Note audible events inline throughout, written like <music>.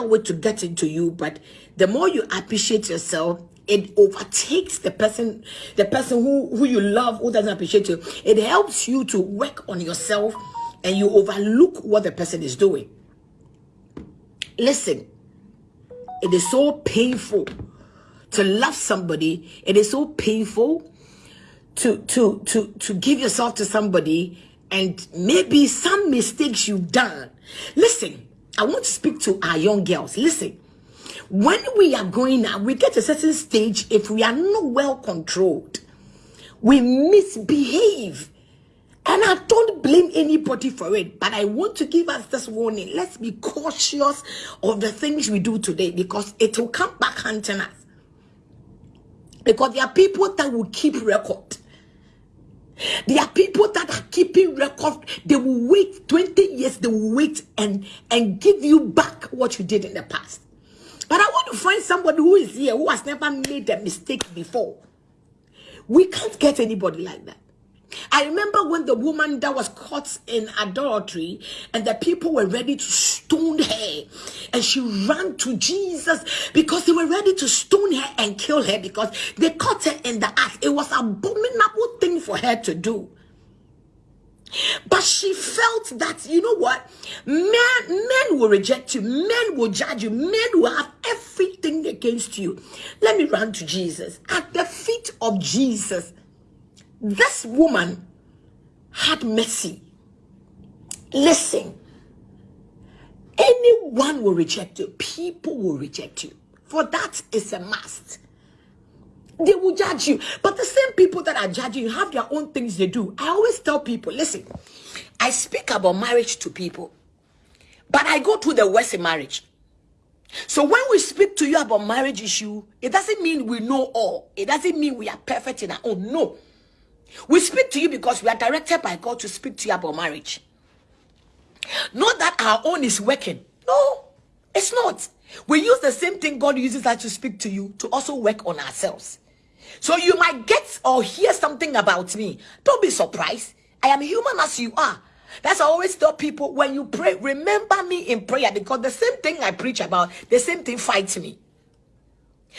allow it to get into you, but the more you appreciate yourself, it overtakes the person, the person who, who you love, who doesn't appreciate you. It helps you to work on yourself and you overlook what the person is doing. Listen, it is so painful to love somebody. It is so painful to to to to give yourself to somebody and maybe some mistakes you've done. Listen, I want to speak to our young girls. Listen, when we are going out, we get a certain stage, if we are not well controlled, we misbehave. And I don't blame anybody for it, but I want to give us this warning. Let's be cautious of the things we do today because it will come back hunting us. Because there are people that will keep record. There are people that are keeping record. They will wait 20 years, they will wait and, and give you back what you did in the past. But I want to find somebody who is here who has never made a mistake before. We can't get anybody like that. I remember when the woman that was caught in adultery and the people were ready to stone her and she ran to Jesus because they were ready to stone her and kill her because they caught her in the act. It was abominable thing for her to do. But she felt that, you know what? Men, men will reject you. Men will judge you. Men will have everything against you. Let me run to Jesus. At the feet of Jesus, this woman had mercy. Listen, anyone will reject you. People will reject you. For that is a must. They will judge you. But the same people that are judging you have their own things they do. I always tell people, listen, I speak about marriage to people, but I go to the worst in marriage. So when we speak to you about marriage issue, it doesn't mean we know all. It doesn't mean we are perfect in our own. No. We speak to you because we are directed by God to speak to you about marriage. Not that our own is working. No, it's not. We use the same thing God uses us to speak to you to also work on ourselves. So you might get or hear something about me. Don't be surprised. I am human as you are. That's I always tell people when you pray, remember me in prayer because the same thing I preach about, the same thing fights me.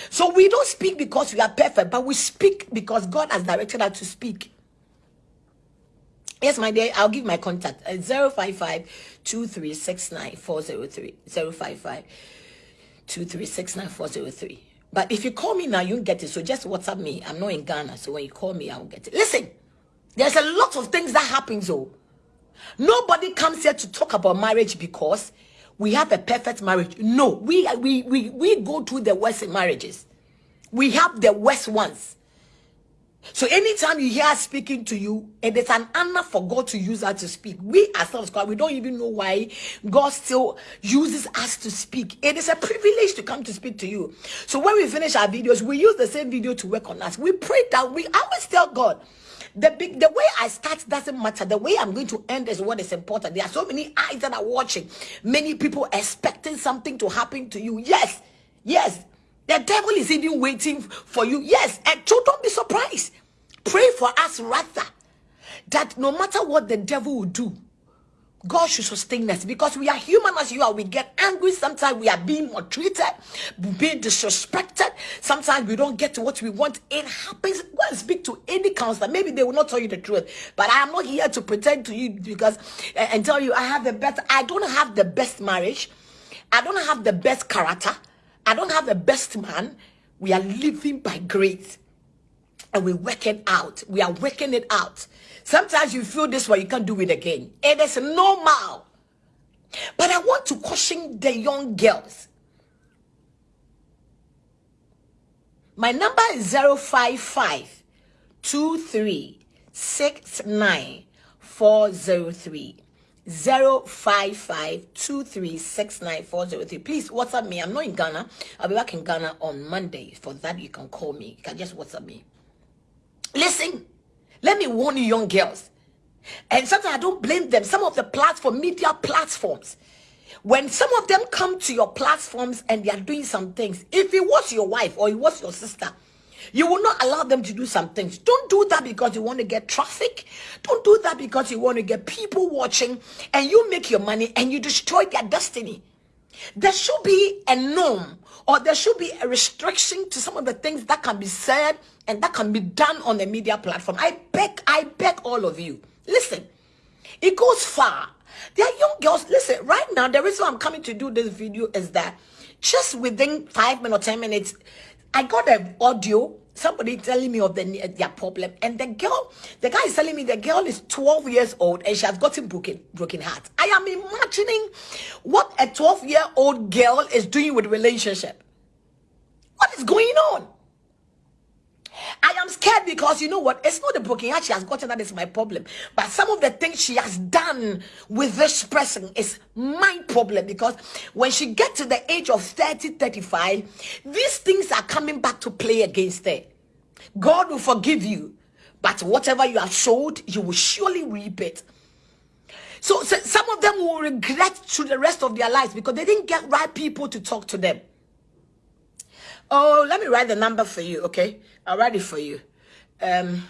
So we don't speak because we are perfect, but we speak because God has directed us to speak. Yes, my dear, I'll give my contact. Uh, 055 2369 055 2369 But if you call me now, you won't get it. So just WhatsApp me. I'm not in Ghana. So when you call me, I'll get it. Listen, there's a lot of things that happens. Oh, nobody comes here to talk about marriage because we have a perfect marriage. No, we we we we go to the worst marriages. We have the worst ones. So anytime you hear speaking to you, and it is an honor for God to use us to speak. We ourselves, God, we don't even know why God still uses us to speak. It is a privilege to come to speak to you. So when we finish our videos, we use the same video to work on us. We pray that we always tell God, the big the way I start doesn't matter. The way I'm going to end is what is important. There are so many eyes that are watching, many people expecting something to happen to you. Yes, yes. The devil is even waiting for you. Yes, and so don't be surprised. Pray for us rather that no matter what the devil will do, God should sustain us because we are human as you are. We get angry. Sometimes we are being maltreated, being disrespected. Sometimes we don't get to what we want. It happens. Go and speak to any counselor. Maybe they will not tell you the truth. But I am not here to pretend to you because uh, and tell you I have the best. I don't have the best marriage. I don't have the best character. I don't have the best man. We are living by grace and we work it out. We are working it out. Sometimes you feel this way, you can't do it again. It is normal. But I want to caution the young girls. My number is 055 2369 403. 055 Please WhatsApp me. I'm not in Ghana. I'll be back in Ghana on Monday. For that, you can call me. You can just WhatsApp me. Listen, let me warn you, young girls. And sometimes I don't blame them. Some of the platform, media platforms, when some of them come to your platforms and they are doing some things, if it was your wife or it was your sister, you will not allow them to do some things. Don't do that because you want to get traffic. Don't do that because you want to get people watching and you make your money and you destroy their destiny. There should be a norm or there should be a restriction to some of the things that can be said and that can be done on the media platform. I beg, I beg all of you. Listen, it goes far. There are young girls. Listen, right now, the reason I'm coming to do this video is that just within five minutes or ten minutes, I got an audio somebody telling me of the, their problem. And the girl the guy is telling me the girl is 12 years old and she has gotten broken broken heart. I am imagining what a 12 year old girl is doing with relationship. What is going on I am scared because you know what? It's not the broken heart she has gotten that is my problem. But some of the things she has done with this person is my problem because when she gets to the age of 30, 35, these things are coming back to play against her. God will forgive you, but whatever you have sowed, you will surely reap it. So, so some of them will regret through the rest of their lives because they didn't get right people to talk to them. Oh, let me write the number for you, okay? I'll write it for you. Um,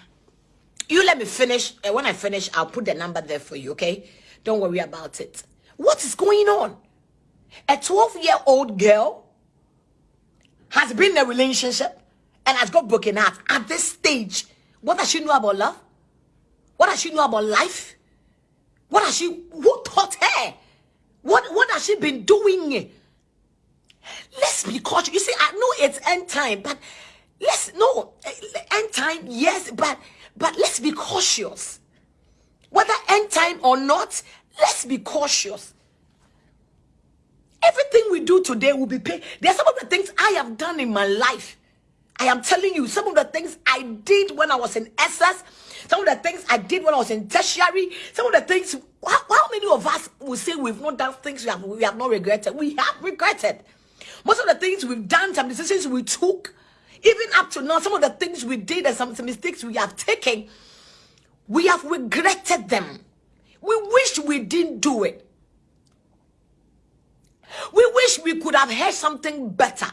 you let me finish. And when I finish, I'll put the number there for you, okay? Don't worry about it. What is going on? A 12-year-old girl has been in a relationship and has got broken heart at this stage. What does she know about love? What does she know about life? What has she, who taught her? What, what has she been doing? Let's be cautious. You see, I know it's end time, but let's, no, eh, end time, yes, but, but let's be cautious. Whether end time or not, let's be cautious. Everything we do today will be paid. There are some of the things I have done in my life I am telling you, some of the things I did when I was in SS, some of the things I did when I was in tertiary, some of the things, how, how many of us will say we've not done things we have, we have not regretted? We have regretted. Most of the things we've done, some decisions we took, even up to now, some of the things we did and some, some mistakes we have taken, we have regretted them. We wish we didn't do it. We wish we could have heard something better.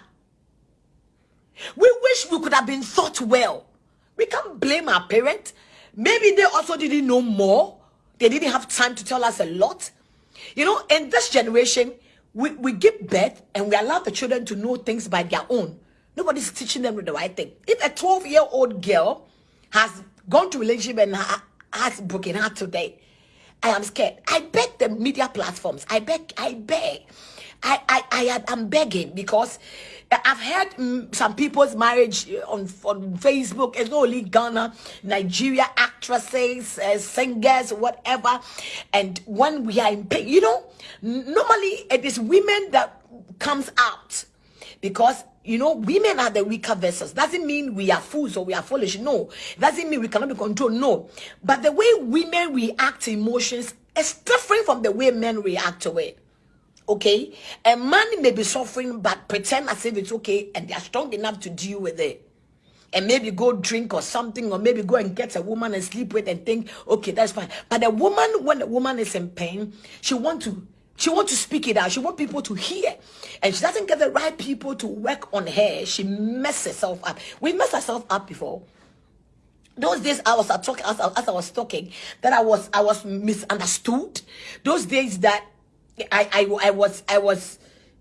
We wish we could have been thought well. We can't blame our parents. Maybe they also didn't know more. They didn't have time to tell us a lot. You know, in this generation, we, we give birth and we allow the children to know things by their own. Nobody's teaching them the right thing. If a 12-year-old girl has gone to relationship and ha has broken heart today, I am scared. I beg the media platforms. I beg, I beg. I, I, I am begging because I've heard mm, some people's marriage on, on Facebook. It's not only Ghana, Nigeria actresses, uh, singers, whatever. And when we are in pain, you know, normally it is women that comes out because you know, women are the weaker vessels. Doesn't mean we are fools or we are foolish. No. Doesn't mean we cannot be controlled. No. But the way women react to emotions is different from the way men react to it. Okay? A man may be suffering, but pretend as if it's okay and they are strong enough to deal with it. And maybe go drink or something, or maybe go and get a woman and sleep with and think, okay, that's fine. But a woman, when a woman is in pain, she want to she want to speak it out. She want people to hear. And she doesn't get the right people to work on her. She messes herself up. We messed ourselves up before. Those days I was talking as, as I was talking, that I was I was misunderstood. Those days that I, I, I was, I was,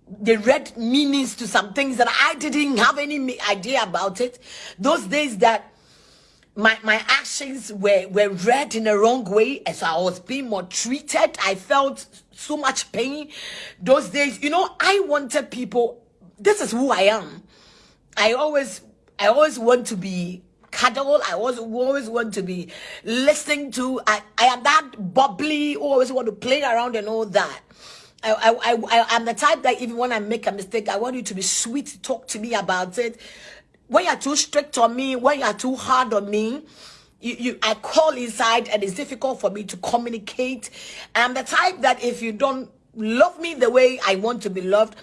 they read meanings to some things that I didn't have any idea about it. Those days that my, my actions were, were read in a wrong way. And so I was being more treated. I felt so much pain. Those days, you know, I wanted people, this is who I am. I always, I always want to be cuddle. I always, always want to be listening to. I, I am that bubbly, always want to play around and all that. I, I, I, I'm the type that even when I make a mistake, I want you to be sweet, talk to me about it. When you're too strict on me, when you're too hard on me, you, you I call inside and it's difficult for me to communicate. I'm the type that if you don't love me the way I want to be loved,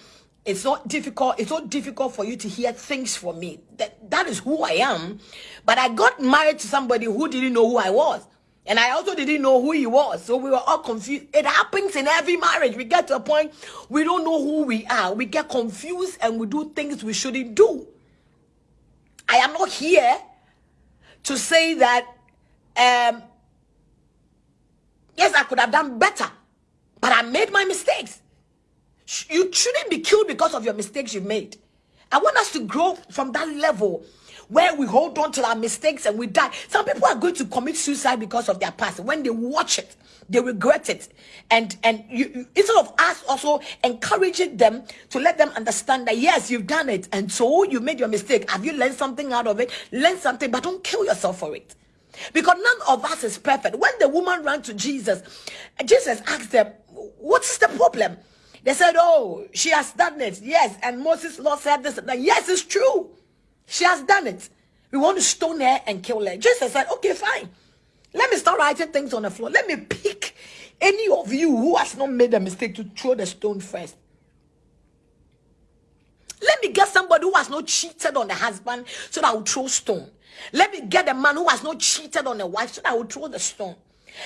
it's not difficult. It's not difficult for you to hear things from me. That that is who I am. But I got married to somebody who didn't know who I was. And I also didn't know who he was. So we were all confused. It happens in every marriage. We get to a point we don't know who we are. We get confused and we do things we shouldn't do. I am not here to say that, um, yes, I could have done better. But I made my mistakes. You shouldn't be killed because of your mistakes you've made. I want us to grow from that level where we hold on to our mistakes and we die. Some people are going to commit suicide because of their past. When they watch it, they regret it. And and you, you, instead of us also encouraging them to let them understand that yes, you've done it, and so you made your mistake. Have you learned something out of it? Learn something, but don't kill yourself for it. Because none of us is perfect. When the woman ran to Jesus, Jesus asked them, What's the problem? They said, Oh, she has done it. Yes. And Moses' law said this. Yes, it's true. She has done it. We want to stone her and kill her. Jesus said, Okay, fine. Let me start writing things on the floor. Let me pick any of you who has not made a mistake to throw the stone first. Let me get somebody who has not cheated on the husband so that I will throw stone. Let me get a man who has not cheated on a wife so that I will throw the stone.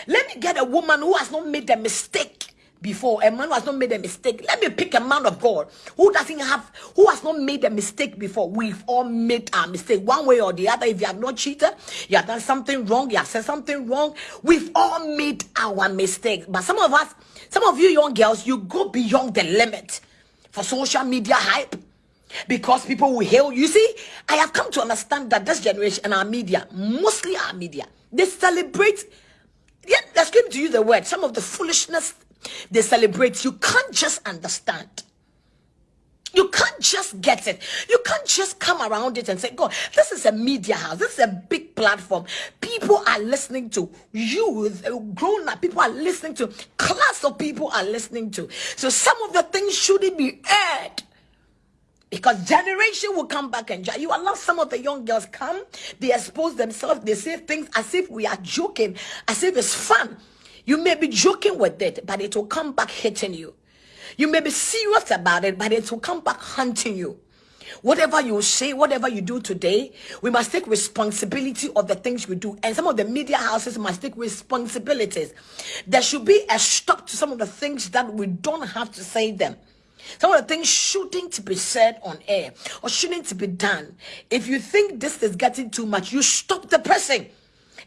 Let me get a woman who has not made a mistake before. A man who has not made a mistake. Let me pick a man of god who doesn't have who has not made a mistake before. We've all made a mistake one way or the other. If you have not cheated you have done something wrong you have said something wrong we've all made our mistakes but some of us some of you young girls you go beyond the limit for social media hype because people will hail you. See i have come to understand that this generation and our media mostly our media they celebrate yeah, let's give to you the word some of the foolishness they celebrate. You can't just understand. You can't just get it. You can't just come around it and say, God, this is a media house. This is a big platform. People are listening to you, grown up people are listening to, class of people are listening to. So some of the things shouldn't be aired. Because generation will come back and you allow some of the young girls come, they expose themselves, they say things as if we are joking, as if it's fun. You may be joking with it, but it will come back hitting you. You may be serious about it, but it will come back hunting you. Whatever you say, whatever you do today, we must take responsibility of the things we do. And some of the media houses must take responsibilities. There should be a stop to some of the things that we don't have to say them. Some of the things shouldn't be said on air or shouldn't be done. If you think this is getting too much, you stop the person.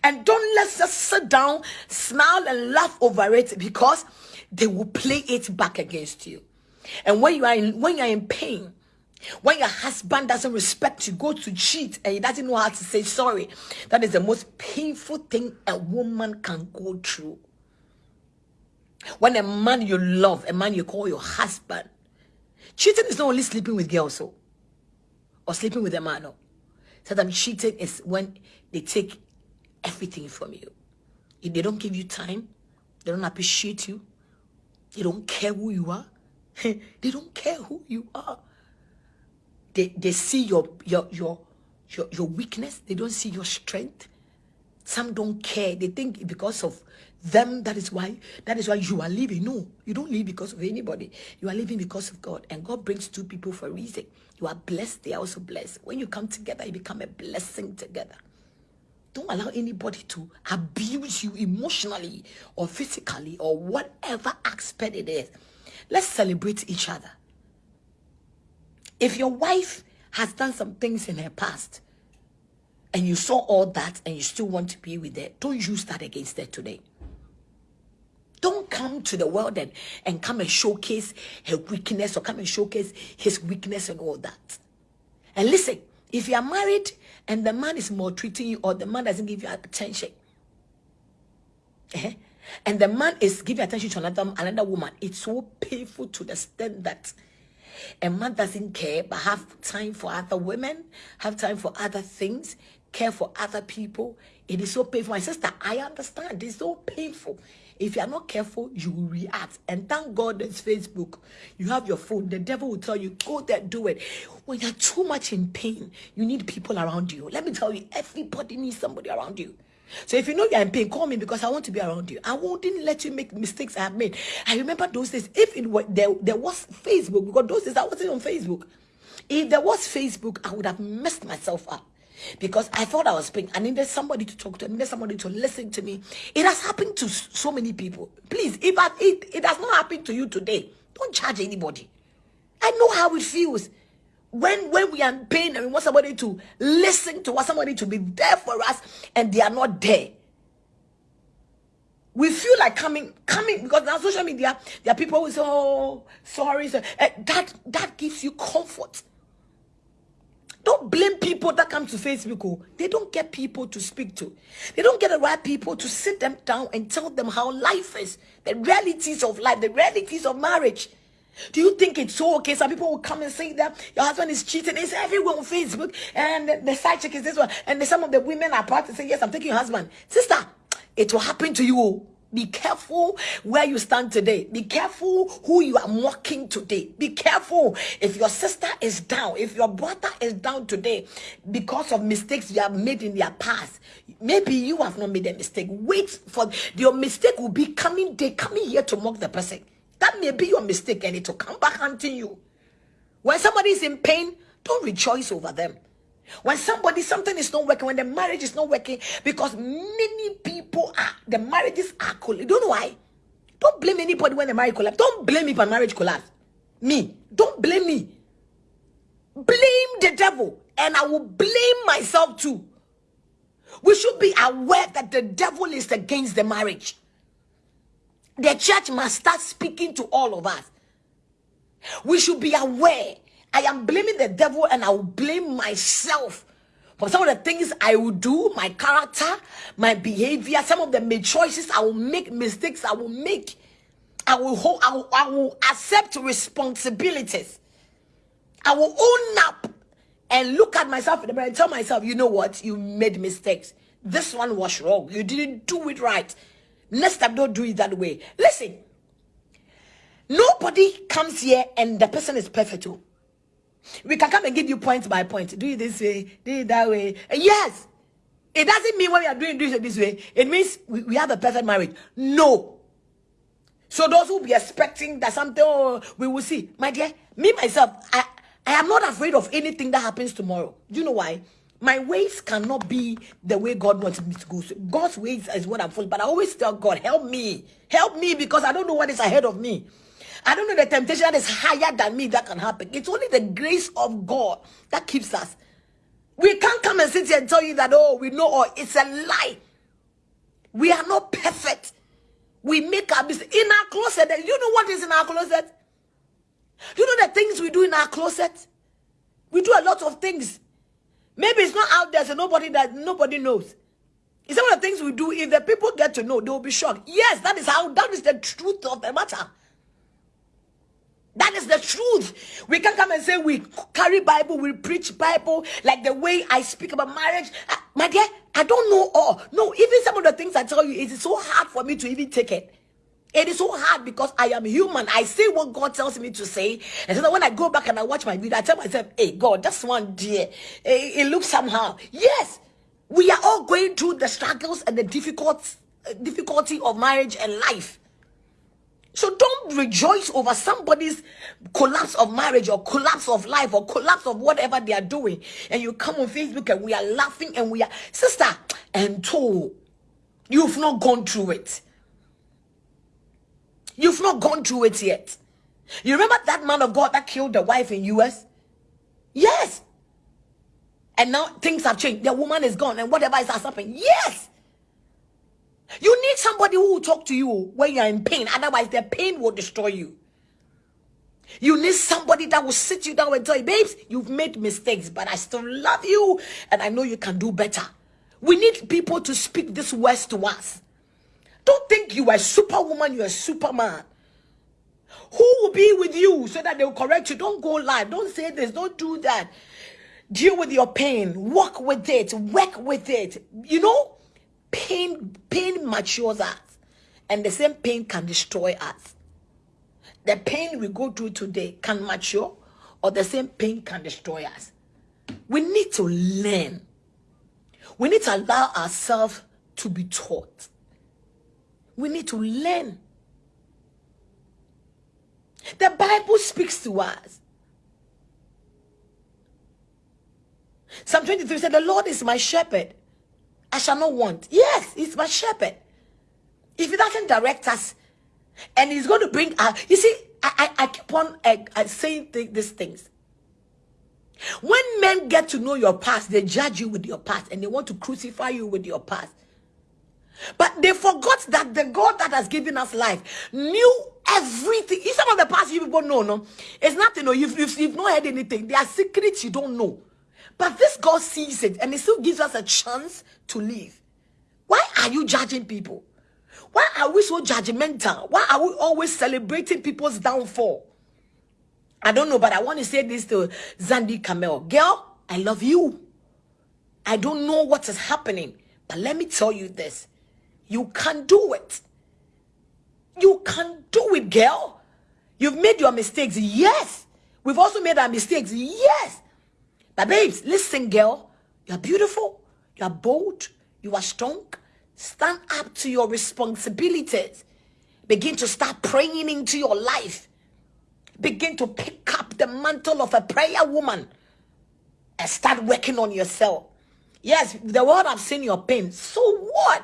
And don't let's just sit down, smile, and laugh over it because they will play it back against you. And when you are in, when you are in pain, when your husband doesn't respect you, go to cheat, and he doesn't know how to say sorry, that is the most painful thing a woman can go through. When a man you love, a man you call your husband, cheating is not only sleeping with girls, so, or sleeping with a man. No. Sometimes cheating is when they take everything from you. If they don't give you time, they don't appreciate you, they don't care who you are, <laughs> they don't care who you are. They, they see your, your, your, your, your weakness, they don't see your strength. Some don't care. They think because of them, that is why that is why you are living. No, you don't live because of anybody. You are living because of God. And God brings two people for a reason. You are blessed, they are also blessed. When you come together, you become a blessing together. Don't allow anybody to abuse you emotionally or physically or whatever aspect it is. Let's celebrate each other. If your wife has done some things in her past and you saw all that and you still want to be with her, don't use that against her today. Don't come to the world and, and come and showcase her weakness or come and showcase his weakness and all that. And listen, if you are married and the man is maltreating you or the man doesn't give you attention, eh, and the man is giving attention to another another woman, it's so painful to extent that a man doesn't care but have time for other women, have time for other things, care for other people. It is so painful. My sister, I understand. It's so painful. If you are not careful, you will react. And thank God there's Facebook. You have your phone. The devil will tell you, go there, do it. When you're too much in pain, you need people around you. Let me tell you, everybody needs somebody around you. So if you know you're in pain, call me because I want to be around you. I wouldn't let you make mistakes I have made. I remember those days. If it were there, there was Facebook because those days I wasn't on Facebook. If there was Facebook, I would have messed myself up because I thought I was being, I needed somebody to talk to, I needed somebody to listen to me. It has happened to so many people. Please, if I, it, it has not happened to you today, don't charge anybody. I know how it feels. When, when we are in pain and we want somebody to listen to us, somebody to be there for us, and they are not there. we feel like coming coming because now social media there are people who say oh sorry so, uh, that that gives you comfort don't blame people that come to facebook oh. they don't get people to speak to they don't get the right people to sit them down and tell them how life is the realities of life the realities of marriage do you think it's so okay? Some people will come and say that your husband is cheating. It's everywhere on Facebook, and the, side chick is this one, and some of the women are part to say, Yes, I'm taking your husband. Sister, it will happen to you. Oh. Be careful where you stand today. Be careful who you are mocking today. Be careful if your sister is down, if your brother is down today because of mistakes you have made in their past. Maybe you have not made a mistake. Wait for your mistake will be coming. They coming here to mock the person. That may be your mistake and it will come back hunting you. When somebody is in pain, don't rejoice over them. When somebody, something is not working, when the marriage is not working, because many people are, the marriages are cool. Don't know why. Don't blame anybody when the marriage collapse. Don't blame me for marriage collapse. Me. Don't blame me. Blame the devil. And I will blame myself too. We should be aware that the devil is against the marriage. The church must start speaking to all of us. We should be aware. I am blaming the devil and I will blame myself for some of the things I will do, my character, my behavior, some of the made choices I will make, mistakes I will make. I will, hold, I will, I will accept responsibilities. I will own up and look at myself in the mirror and tell myself, you know what, you made mistakes. This one was wrong. You didn't do it right. Next time, don't do it that way. Listen, nobody comes here and the person is perfect. Too. We can come and give you point by point. Do it this way, do it that way. Yes, it doesn't mean when we are doing this this way, it means we, we have a perfect marriage. No. So those who be expecting that something oh, we will see, my dear, me myself, I I am not afraid of anything that happens tomorrow. Do you know why? my ways cannot be the way God wants me to go. So God's ways is what I'm following. But I always tell God, help me. Help me because I don't know what is ahead of me. I don't know the temptation that is higher than me that can happen. It's only the grace of God that keeps us. We can't come and sit here and tell you that, oh, we know all. It's a lie. We are not perfect. We make our mistakes. In our closet, you know what is in our closet? You know the things we do in our closet? We do a lot of things Maybe it's not out there, so nobody that nobody knows. It's some of the things we do. If the people get to know, they will be shocked. Yes, that is how that is the truth of the matter. That is the truth. We can come and say we carry Bible, we preach Bible, like the way I speak about marriage. Uh, my dear, I don't know all. No, even some of the things I tell you, it is so hard for me to even take it. It is so hard because I am human. I say what God tells me to say. And so when I go back and I watch my video, I tell myself, hey, God, that's one dear. It, looks somehow. Yes, we are all going through the struggles and the difficult, difficulty of marriage and life. So don't rejoice over somebody's collapse of marriage or collapse of life or collapse of whatever they are doing. And you come on Facebook and we are laughing and we are, sister, and told, you've not gone through it. You've not gone through it yet. You remember that man of God that killed the wife in US? Yes. And now things have changed. The woman is gone and whatever is happening. Yes. You need somebody who will talk to you when you are in pain. Otherwise, the pain will destroy you. You need somebody that will sit you down and tell you, babes, you've made mistakes, but I still love you and I know you can do better. We need people to speak this words to us. Don't think you are superwoman, you're a superman. Who will be with you so that they will correct you? Don't go live. Don't say this. Don't do that. Deal with your pain. Work with it. Work with it. You know, pain, pain matures us. And the same pain can destroy us. The pain we go through today can mature, or the same pain can destroy us. We need to learn. We need to allow ourselves to be taught. We need to learn. The Bible speaks to us. Psalm 23 said, The Lord is my shepherd. I shall not want. Yes, he's my shepherd. If he doesn't direct us, and he's going to bring us, you see, I, I, I keep on uh, uh, saying th these things. When men get to know your past, they judge you with your past and they want to crucify you with your past. But they forgot that the God that has given us life knew everything. Some of the past you people know, no, it's nothing. No, you've, you've, you've not heard anything. There are secrets you don't know. But this God sees it and He still gives us a chance to live. Why are you judging people? Why are we so judgmental? Why are we always celebrating people's downfall? I don't know, but I want to say this to Xandy Kamel. Girl, I love you. I don't know what is happening, but let me tell you this. You can do it. You can do it, girl. You've made your mistakes. Yes. We've also made our mistakes. Yes. But babes, listen, girl. You're beautiful. You're bold. You are strong. Stand up to your responsibilities. Begin to start praying into your life. Begin to pick up the mantle of a prayer woman and start working on yourself. Yes, the world have seen your pain. So what?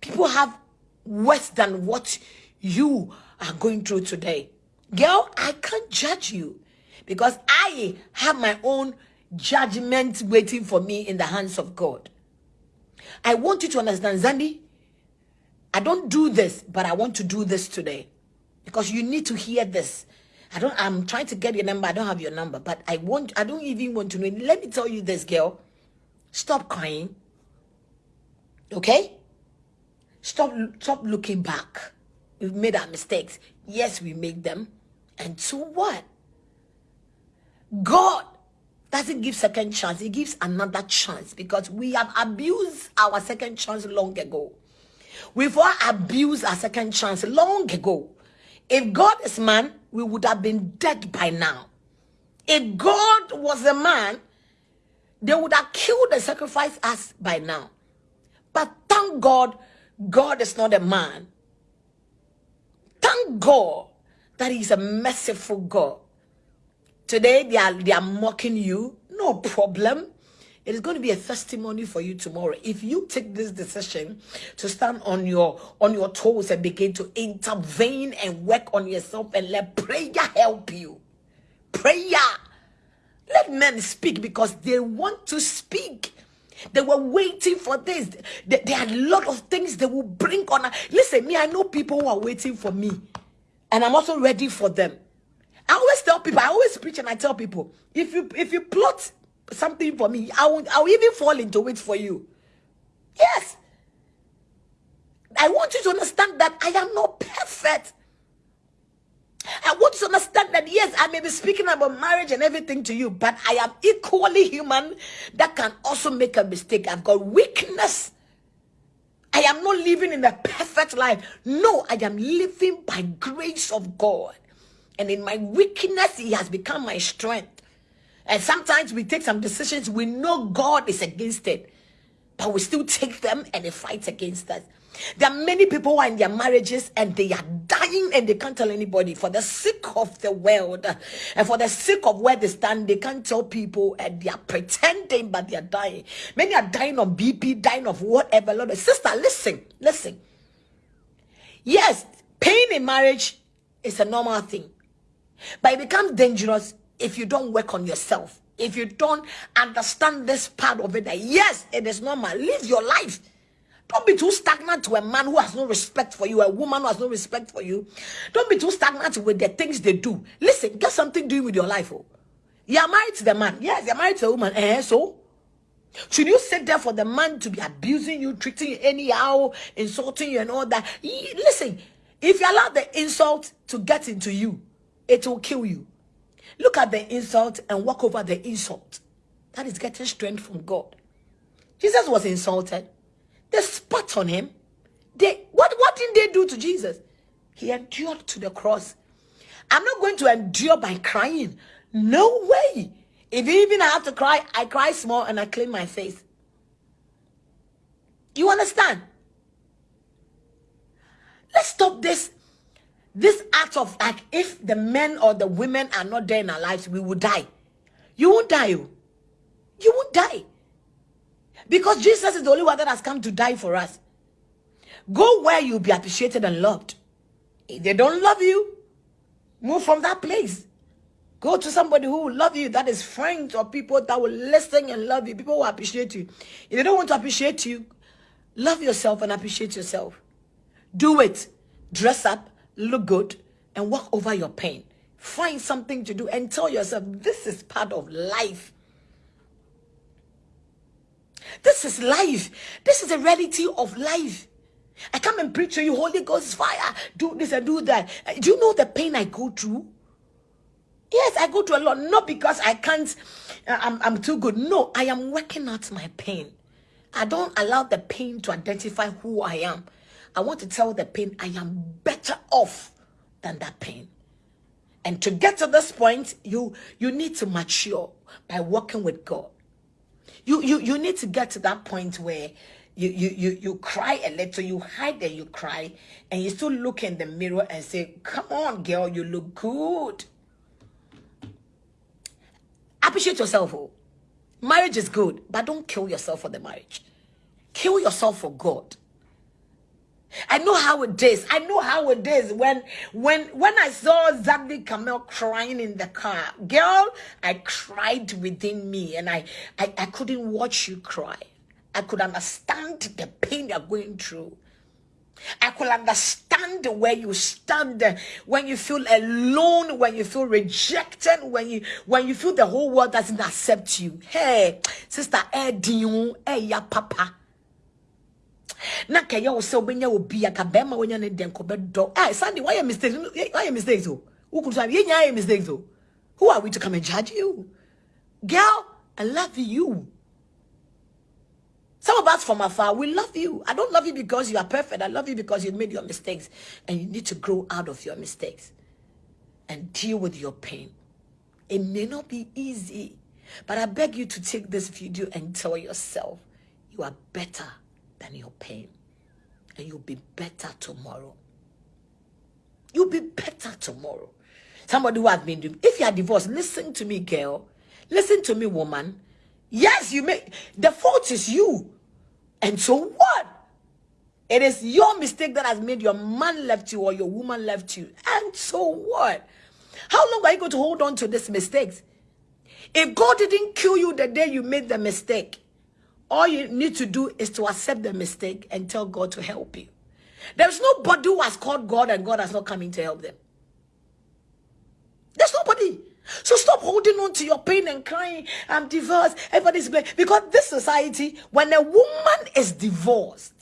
People have worse than what you are going through today. Girl, I can't judge you because I have my own judgment waiting for me in the hands of God. I want you to understand, Xandy. I don't do this, but I want to do this today because you need to hear this. I don't. I'm trying to get your number. I don't have your number, but I want. I don't even want to know. Let me tell you this, girl. Stop crying. Okay. Stop. Stop looking back. We've made our mistakes. Yes, we make them. And so what? God doesn't give second chance. He gives another chance because we have abused our second chance long ago. We've all abused our second chance long ago. If God is man, we would have been dead by now. If God was a man, they would have killed and sacrificed us by now. But thank God, God is not a man. Thank God that He's a merciful God. Today they are they are mocking you. No problem. It is going to be a testimony for you tomorrow. If you take this decision to stand on your on your toes and begin to intervene and work on yourself and let prayer help you. Prayer. Let men speak because they want to speak. They were waiting for this. There are a lot of things they will bring on. Listen, me, I know people who are waiting for me. And I'm also ready for them. I always tell people, I always preach and I tell people, if you if you plot something for me, I will I will even fall into it for you. Yes. I want you to understand that I am not perfect. I want you to understand that yes, I may be speaking about marriage and everything to you, but I am equally human that can also make a mistake. I've got weakness. I am not living in a perfect life. No, I am living by grace of God. And in my weakness, He has become my strength. And sometimes we take some decisions, we know God is against it, but we still take them and they fight against us. There are many people who are in their marriages and they are dying and they can't tell anybody for the sake of the world and for the sake of where they stand. They can't tell people and they are pretending, but they are dying. Many are dying of BP, dying of whatever. Lord, sister, listen, listen. Yes, pain in marriage is a normal thing. But it becomes dangerous if you don't work on yourself. If you don't understand this part of it, that yes, it is normal. Live your life. Don't be too stagnant to a man who has no respect for you, a woman who has no respect for you. Don't be too stagnant with the things they do. Listen, get something doing with your life. Oh. You are married to the man. Yes, you're married to a woman. Eh, so? Should you sit there for the man to be abusing you, treating you anyhow, insulting you and all that? Listen, if you allow the insult to get into you, it will kill you. Look at the insult and walk over the insult. That is getting strength from God. Jesus was insulted. They spat on him. They what what did they do to Jesus? He endured to the cross. I'm not going to endure by crying. No way. If even I have to cry, I cry small and I clean my face. You understand? Let's stop this this act of like if the men or the women are not there in our lives we will die. You won't die you, oh. you won't die. Because jesus is the only one that has come to die for us. Go where you'll be appreciated and loved. If they don't love you move from that place. Go to somebody who will love you that is friends or people that will listen and love you people will appreciate you. If they don't want to appreciate you Love yourself and appreciate yourself. Do it. Dress up, look good, and walk over your pain. Find something to do and tell yourself this is part of life. This is life. This is the reality of life. I come and preach to you, Holy Ghost fire. Do this and do that. Do you know the pain I go through? Yes, I go through a lot. Not because I can't, uh, I'm, I'm too good. No, I am working out my pain. I don't allow the pain to identify who I am. I want to tell the pain I am better off than that pain. And to get to this point, you you need to mature by working with God. You you you need to get to that point where you you you you cry a little, you hide and you cry, and you still look in the mirror and say, "Come on, girl, you look good." Appreciate yourself. Oh. Marriage is good, but don't kill yourself for the marriage. Kill yourself for God. I know how it is. I know how it is when when when I saw Xandy Kamel crying in the car. Girl, I cried within me and I, I, I couldn't watch you cry. I could understand the pain you're going through. I could understand where you stand when you feel alone, when you feel rejected, when you when you feel the whole world doesn't accept you. Hey, sister, eh, hey, ya papa na kɛyɛ wo sɛ wobɛnya wɔ bi aka bɛrima wonya ne dɛn kɔbɛdɔ ah sunday why mistakes? Why mistakes oh? Wokuru so yɛ nyinaa mistakes oh? Who are we to come and judge you? Girl i love you. Some of us from afar we love you. I don't love you because you are perfect. I love you because you made your mistakes. And you need to grow out of your mistakes and deal with your pain. It may not be easy but i beg you to take this video and tell yourself you are better than your pain. And you'll be better tomorrow. You'll be better tomorrow. Somebody who has been, if you are divorced, listen to me, girl. Listen to me, woman. Yes, you may, the fault is you. And so what? It is your mistake that has made your man left you or your woman left you. And so what? How long are you going to hold on to these mistakes? If God didn't kill you the day you made the mistake, all you need to do is to accept the mistake and tell God to help you. There's nobody who has called God and God has not come in to help them. There's nobody. So stop holding on to your pain and crying. I'm divorced. Everybody's blaming. Because this society, when a woman is divorced,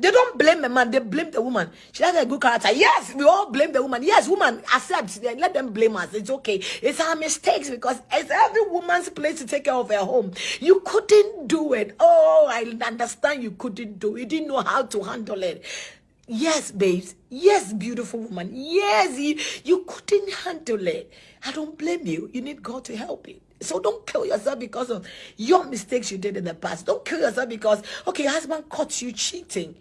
they don't blame the man, they blame the woman. She has a good character. Yes, we all blame the woman. Yes, woman, accept. Let them blame us. It's okay. It's our mistakes because it's every woman's place to take care of her home. You couldn't do it. Oh, I understand you couldn't do it. You didn't know how to handle it. Yes, babes. Yes, beautiful woman. Yes, you, you couldn't handle it. I don't blame you. You need God to help you. So don't kill yourself because of your mistakes you did in the past. Don't kill yourself because, okay, your husband caught you cheating.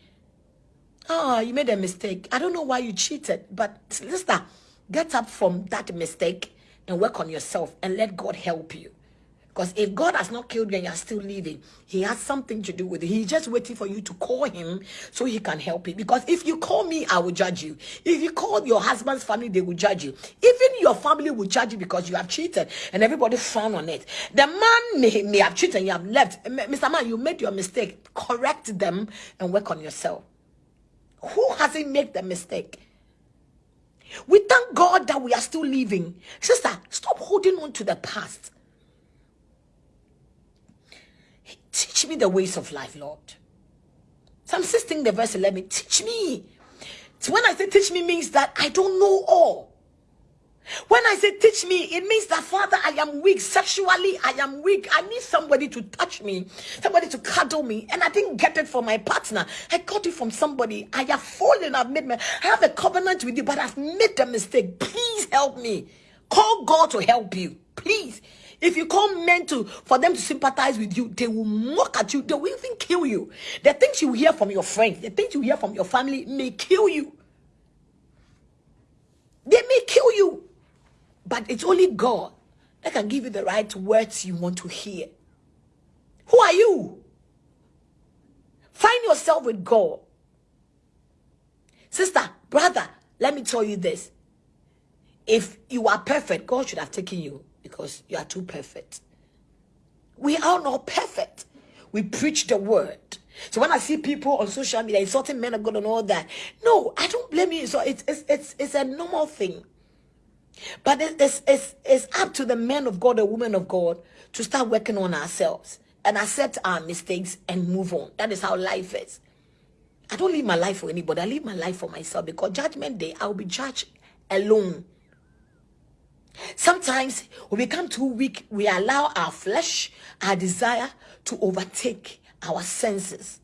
Oh, you made a mistake. I don't know why you cheated, but sister, get up from that mistake and work on yourself and let God help you. Because if God has not killed you and you're still living, he has something to do with it. He's just waiting for you to call him so he can help you. Because if you call me, I will judge you. If you call your husband's family, they will judge you. Even your family will judge you because you have cheated and everybody frown on it. The man may, may have cheated and you have left. Mr. Man, you made your mistake. Correct them and work on yourself. Who hasn't made the mistake? We thank God that we are still living. Sister, stop holding on to the past. Teach me the ways of life, Lord. Psalm 16, the verse 11. Teach me. So when I say teach me means that I don't know all. When I say teach me, it means that Father, I am weak. Sexually, I am weak. I need somebody to touch me, somebody to cuddle me. And I didn't get it from my partner. I got it from somebody. I have fallen. I've made my, I have a covenant with you, but I've made a mistake. Please help me. Call God to help you. Please. If you call men to for them to sympathize with you, they will mock at you. They will even kill you. The things you hear from your friends, the things you hear from your family may kill you. They may kill you. But it's only God that can give you the right words you want to hear. Who are you? Find yourself with God. Sister, brother, let me tell you this. If you are perfect, God should have taken you because you are too perfect. We are not perfect. We preach the word. So when I see people on social media insulting men of God and all that, no, I don't blame you. So it's it's it's, it's a normal thing. But it's, it's, it's up to the men of God, the women of God, to start working on ourselves and accept our mistakes and move on. That is how life is. I don't live my life for anybody. I live my life for myself because judgment day, I'll be judged alone. Sometimes we become too weak, we allow our flesh, our desire to overtake our senses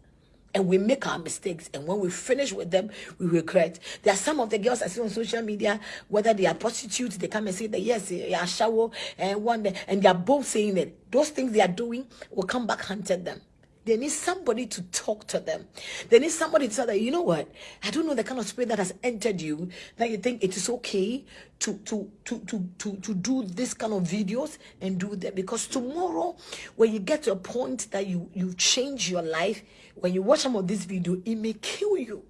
and we make our mistakes. And when we finish with them, we regret. There are some of the girls I see on social media, whether they are prostitutes, they come and say that yes, eh, they are shower eh, and one, day, and they are both saying that those things they are doing will come back hunted them. They need somebody to talk to them. They need somebody to tell them, you know what? I don't know the kind of spirit that has entered you that you think it is okay to, to, to, to, to, to do this kind of videos and do that. Because tomorrow, when you get to a point that you, you change your life, when you watch some of this video, it may kill you.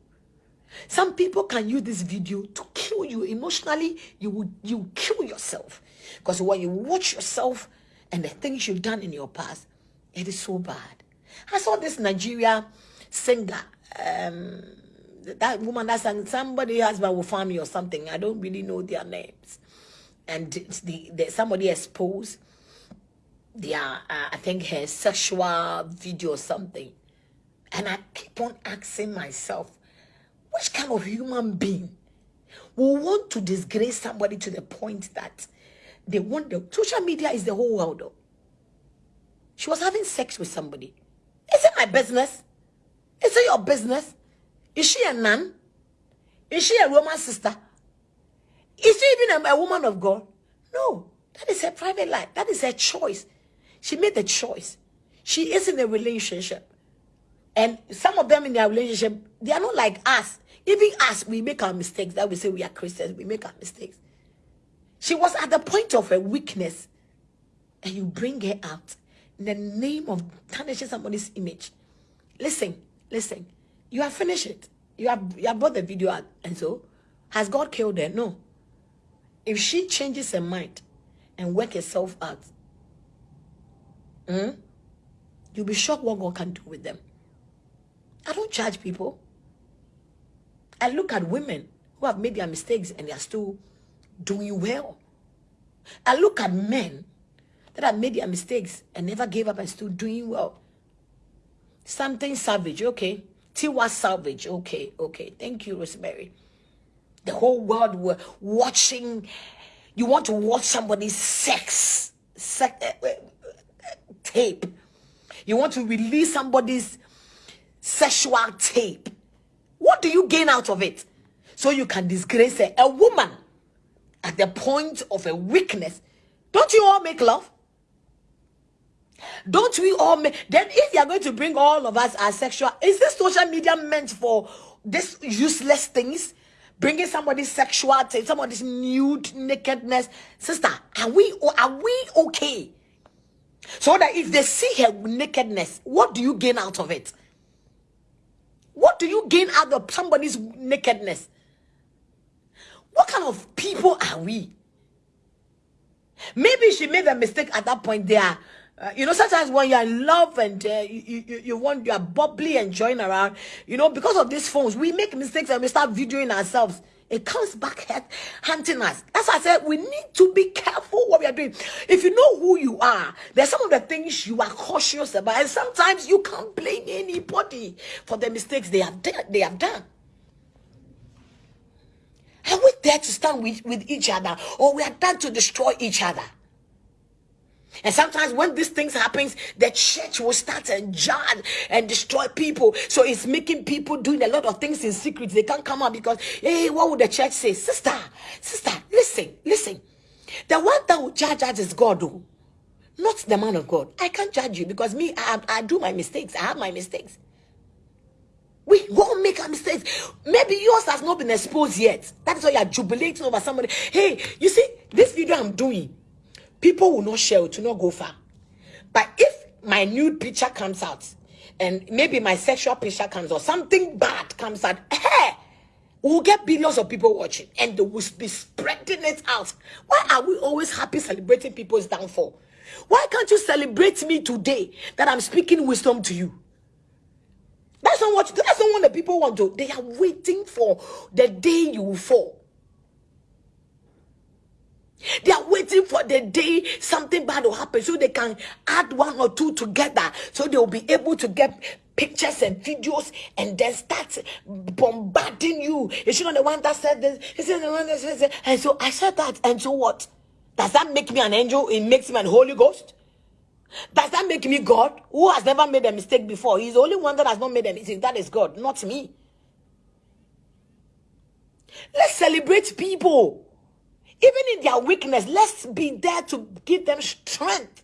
Some people can use this video to kill you emotionally. You will you kill yourself because when you watch yourself and the things you've done in your past, it is so bad. I saw this Nigeria singer. Um, that woman that sang somebody husband will find me or something. I don't really know their names. And the, the somebody exposed their uh, I think her sexual video or something. And I keep on asking myself, which kind of human being will want to disgrace somebody to the point that they want the social media is the whole world. Though. She was having sex with somebody. Is it my business? Is it your business? Is she a nun? Is she a Roman sister? Is she even a, a woman of God? No. That is her private life. That is her choice. She made the choice. She is in a relationship. And some of them in their relationship, they are not like us. Even us, we make our mistakes. That we say we are Christians, we make our mistakes. She was at the point of her weakness. And you bring her out the name of tarnishing somebody's image. Listen, listen. You have finished it. You have you have brought the video out. And so, has God killed her? No. If she changes her mind and work herself out, mm, you'll be shocked what God can do with them. I don't judge people. I look at women who have made their mistakes and they are still doing well. I look at men that have made their mistakes and never gave up and still doing well. Something savage, okay. Tiwa savage, okay, okay. Thank you, Rosemary. The whole world were watching. You want to watch somebody's sex, sex uh, uh, tape. You want to release somebody's sexual tape. What do you gain out of it? So you can disgrace a, a woman at the point of a weakness. Don't you all make love? Don't we all make then if you are going to bring all of us as sexual, is this social media meant for this useless things? Bringing somebody's sexual tape, somebody's nude nakedness, sister. Are we are we okay? So that if they see her nakedness, what do you gain out of it? What do you gain out of somebody's nakedness? What kind of people are we? Maybe she made a mistake at that point there. Uh, you know, sometimes when you're in love and uh, you, you, you want, you're bubbly and join around, you know, because of these phones, we make mistakes and we start videoing ourselves. It comes back hunting us. That's I said we need to be careful what we are doing. If you know who you are, there's some of the things you are cautious about, and sometimes you can't blame anybody for the mistakes they have done. They have done. Are we there to stand with, with each other, or we are there to destroy each other? And sometimes when these things happens, the church will start and judge and destroy people. So it's making people doing a lot of things in secret. They can't come out because, hey, what would the church say? Sister, sister, listen, listen. The one that will judge us is God. Not the man of God. I can't judge you because me, I, I do my mistakes. I have my mistakes. We won't make our mistakes. Maybe yours has not been exposed yet. That's why you're jubilating over somebody. Hey, you see, this video I'm doing, people will not share it to not go far. But if my nude picture comes out, and maybe my sexual picture comes or something bad comes out, hey, we'll get billions of people watching and they will be spreading it out. Why are we always happy celebrating people's downfall? Why can't you celebrate me today that I'm speaking wisdom to you? That's not what that's not what the people want to. They are waiting for the day you fall. They are waiting for the day something bad will happen so they can add one or two together so they will be able to get pictures and videos and then start bombarding you. Is she not the one that said this? Is she the one that said this? And so I said that. And so what? Does that make me an angel? It makes me an Holy Ghost? Does that make me God? Who has never made a mistake before? He's the only one that has not made a mistake. That is God, not me. Let's celebrate people. Even in their weakness, let's be there to give them strength.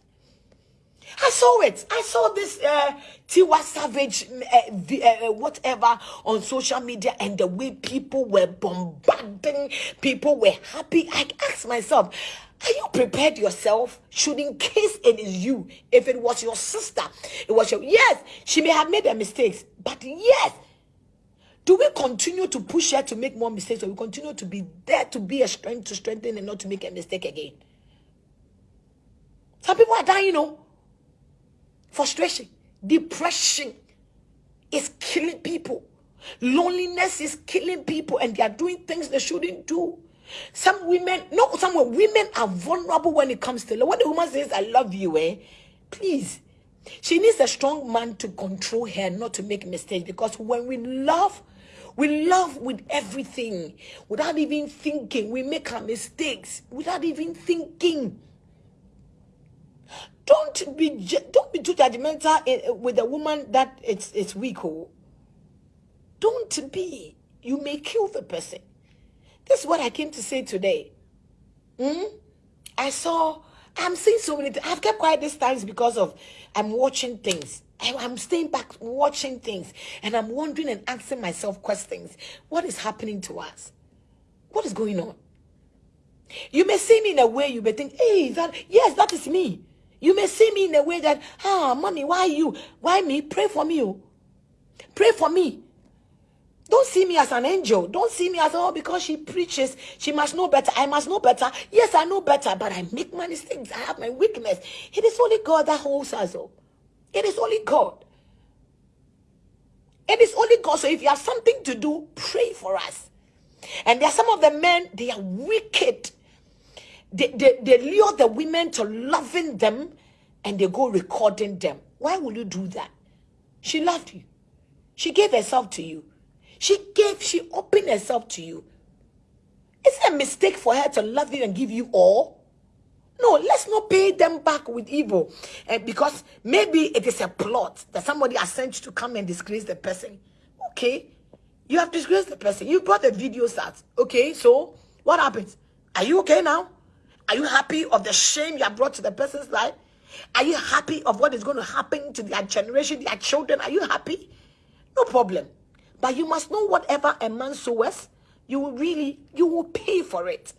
I saw it. I saw this uh, Tiwa Savage, uh, uh, whatever, on social media, and the way people were bombarding, people were happy. I asked myself, are you prepared yourself? Should in case it is you, if it was your sister, it was your yes, she may have made a mistakes, but yes. Do we continue to push her to make more mistakes, or we continue to be there to be a strength to strengthen and not to make a mistake again? Some people are dying, you know. Frustration, depression is killing people. Loneliness is killing people, and they are doing things they shouldn't do. Some women, no, some women are vulnerable when it comes to love. When the woman says, I love you, eh? Please. She needs a strong man to control her, not to make mistakes. Because when we love, we love with everything without even thinking. We make our mistakes without even thinking. Don't be don't be too judgmental eh, eh, with a woman that it's it's weak. Oh. Don't be. You may kill the person. This is what I came to say today. Hmm? I saw, I'm seeing so many. I've kept quiet these times because of I'm watching things. I'm staying back watching things and I'm wondering and asking myself questions. What is happening to us? What is going on? You may see me in a way you may think, hey, that yes, that is me. You may see me in a way that, ah, mommy, why you? Why me? Pray for me. Oh. Pray for me. Don't see me as an angel. Don't see me as, oh, because she preaches, she must know better. I must know better. Yes, I know better, but I make my mistakes. I have my weakness. It is only God that holds us up. It is only God. It is only God. So if you have something to do, pray for us. And there are some of the men, they are wicked. They, they, they lure the women to loving them and they go recording them. Why will you do that? She loved you. She gave herself to you. She gave, she opened herself to you. Is it a mistake for her to love you and give you all? No, let's not pay them back with evil. Uh, because maybe it is a plot that somebody has sent you to come and disgrace the person. Okay. You have disgraced the person. You brought the videos out. Okay, so what happens? Are you okay now? Are you happy of the shame you have brought to the person's life? Are you happy of what is going to happen to their generation, their children? Are you happy? No problem. But you must know whatever a man sows, you will really, you will pay for it.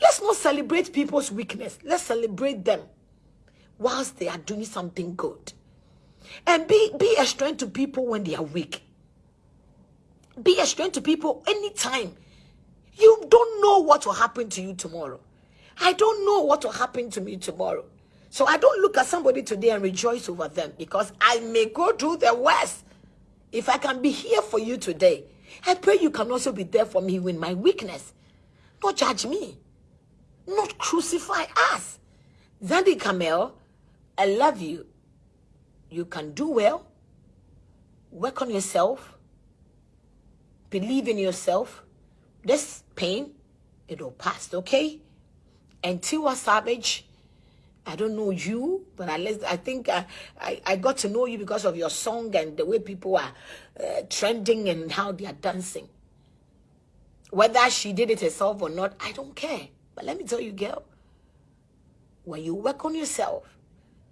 Let's not celebrate people's weakness. Let's celebrate them whilst they are doing something good. And be, be a strength to people when they are weak. Be a strength to people anytime. You don't know what will happen to you tomorrow. I don't know what will happen to me tomorrow. So I don't look at somebody today and rejoice over them because I may go through the worst if I can be here for you today, I pray you can also be there for me in my weakness. Don't judge me. Not crucify us. Xandy Kamel, I love you. You can do well. Work on yourself. Believe in yourself. This pain, it'll pass, okay? And Tiwa Savage, I don't know you, but least I think I, I, I, got to know you because of your song and the way people are uh, trending and how they are dancing. Whether she did it herself or not, I don't care. But let me tell you, girl, when you work on yourself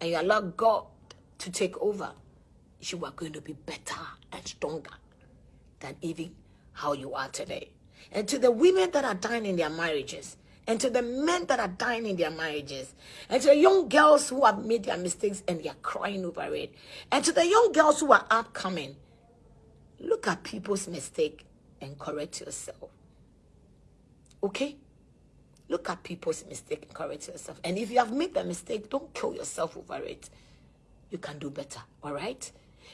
and you allow God to take over, you are going to be better and stronger than even how you are today. And to the women that are dying in their marriages, and to the men that are dying in their marriages, and to the young girls who have made their mistakes and they are crying over it, and to the young girls who are upcoming, look at people's mistake and correct yourself. Okay? Look at people's mistake and correct yourself. And if you have made the mistake, don't kill yourself over it. You can do better. All right?